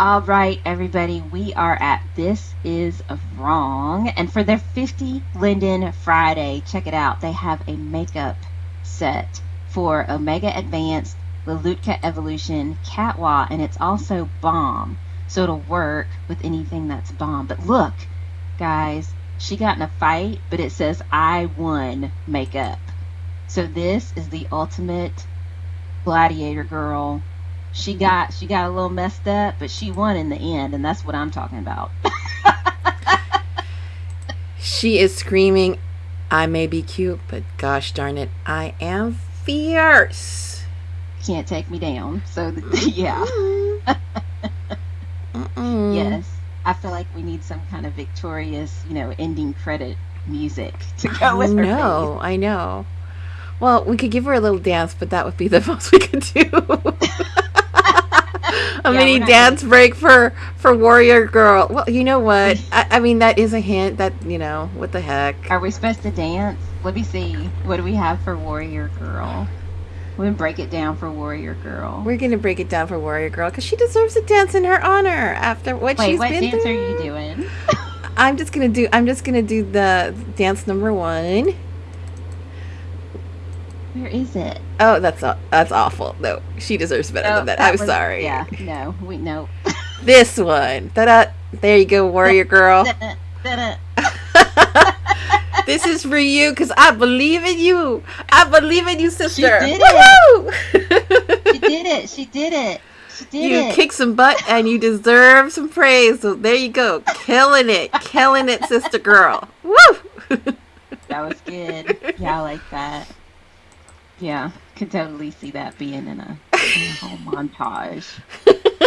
All right, everybody, we are at This Is Wrong. And for their 50 Linden Friday, check it out. They have a makeup set for Omega Advanced, Lelutka Evolution, Catwa, and it's also BOM. So it'll work with anything that's BOM. But look, guys, she got in a fight, but it says I won makeup. So this is the ultimate gladiator girl she got she got a little messed up, but she won in the end, and that's what I'm talking about. she is screaming, "I may be cute, but gosh darn it, I am fierce." Can't take me down. So yeah. yes, I feel like we need some kind of victorious, you know, ending credit music to go with her. No, I know. Well, we could give her a little dance, but that would be the most we could do a yeah, mini dance break for for Warrior Girl. Well, you know what? I, I, mean, that is a hint. That you know, what the heck? Are we supposed to dance? Let me see. What do we have for Warrior Girl? We're gonna break it down for Warrior Girl. We're gonna break it down for Warrior Girl because she deserves a dance in her honor after what Wait, she's what been dance through. are you doing? I'm just gonna do. I'm just gonna do the dance number one. Where is it? Oh, that's that's awful. No, she deserves better oh, than that. that I'm was, sorry. Yeah, no, we no. this one. Da There you go, warrior girl. this is for you because I believe in you. I believe in you, sister. She did it. she did it. She did it. She did you it. kick some butt and you deserve some praise. So there you go, killing it, killing it, sister girl. Woo! that was good. Yeah, I like that. Yeah, could totally see that being in a, in a whole montage.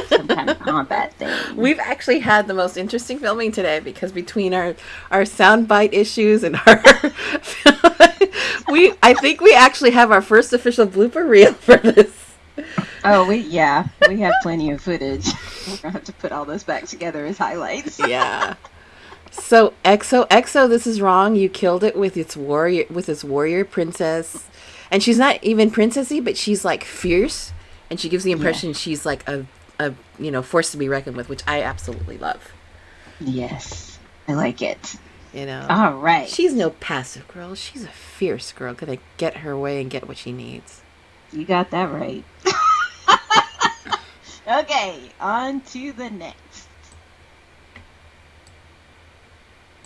Some kind of combat thing. We've actually had the most interesting filming today because between our our soundbite issues and our we I think we actually have our first official blooper reel for this. Oh, we yeah, we have plenty of footage. We're gonna have to put all this back together as highlights. yeah. So EXO EXO, this is wrong. You killed it with its warrior with its warrior princess and she's not even princessy, but she's like fierce, and she gives the impression yeah. she's like a, a you know force to be reckoned with, which I absolutely love. Yes, I like it. You know, all right. She's no passive girl. She's a fierce girl, gonna get her way and get what she needs. You got that right. okay, on to the next.